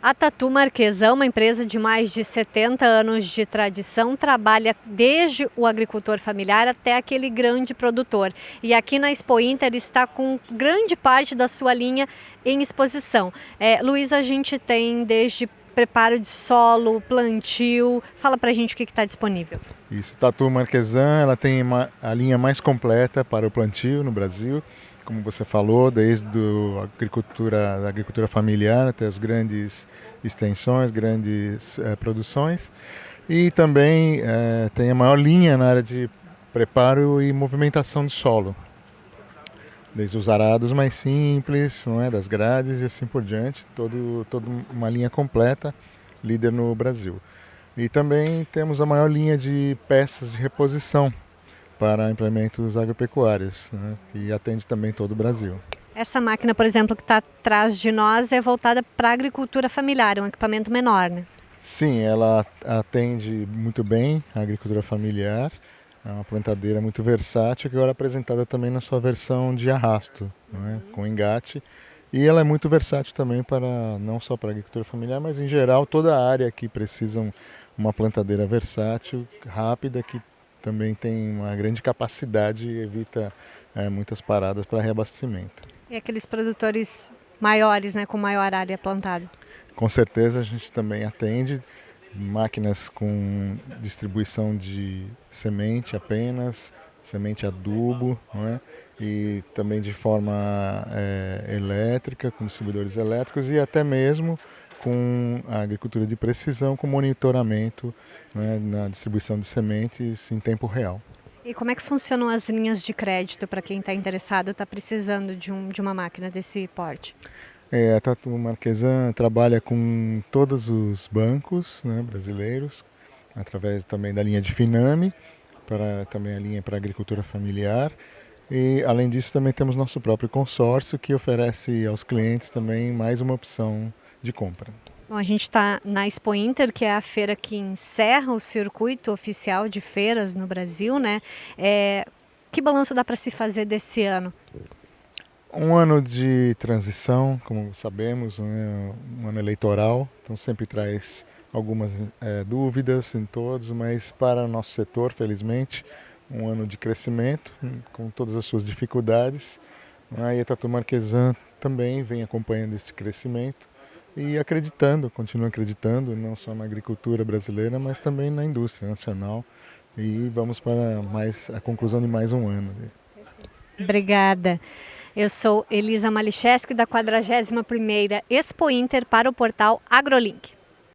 A Tatu Marquesão, uma empresa de mais de 70 anos de tradição, trabalha desde o agricultor familiar até aquele grande produtor. E aqui na Expo Inter está com grande parte da sua linha em exposição. É, Luiz, a gente tem desde preparo de solo, plantio. Fala pra gente o que está disponível. Isso, Tatu Marquesan, ela tem uma, a linha mais completa para o plantio no Brasil como você falou, desde a agricultura, agricultura familiar até as grandes extensões, grandes é, produções. E também é, tem a maior linha na área de preparo e movimentação de solo. Desde os arados mais simples, não é, das grades e assim por diante, todo, toda uma linha completa, líder no Brasil. E também temos a maior linha de peças de reposição, para implementos agropecuários, né, e atende também todo o Brasil. Essa máquina, por exemplo, que está atrás de nós é voltada para a agricultura familiar, é um equipamento menor, né? Sim, ela atende muito bem a agricultura familiar, é uma plantadeira muito versátil, que agora é apresentada também na sua versão de arrasto, né, com engate. E ela é muito versátil também para não só para a agricultura familiar, mas em geral toda a área que precisam uma plantadeira versátil, rápida, que também tem uma grande capacidade e evita é, muitas paradas para reabastecimento. E aqueles produtores maiores, né, com maior área plantada? Com certeza a gente também atende máquinas com distribuição de semente apenas, semente adubo, não é? e também de forma é, elétrica, com distribuidores elétricos e até mesmo com a agricultura de precisão, com monitoramento né, na distribuição de sementes em tempo real. E como é que funcionam as linhas de crédito para quem está interessado, está precisando de, um, de uma máquina desse porte? É, a Tatu Marquesan trabalha com todos os bancos né, brasileiros, através também da linha de Finame, para também a linha para agricultura familiar. E além disso também temos nosso próprio consórcio que oferece aos clientes também mais uma opção de compra. Bom, a gente está na Expo Inter, que é a feira que encerra o circuito oficial de feiras no Brasil, né? É, que balanço dá para se fazer desse ano? Um ano de transição, como sabemos, né? um ano eleitoral, então sempre traz algumas é, dúvidas em todos, mas para o nosso setor, felizmente, um ano de crescimento, com todas as suas dificuldades. E a Tatu Marquesan também vem acompanhando este crescimento e acreditando, continua acreditando, não só na agricultura brasileira, mas também na indústria nacional. E vamos para mais a conclusão de mais um ano. Obrigada. Eu sou Elisa Malicheski, da 41ª Expo Inter para o portal AgroLink.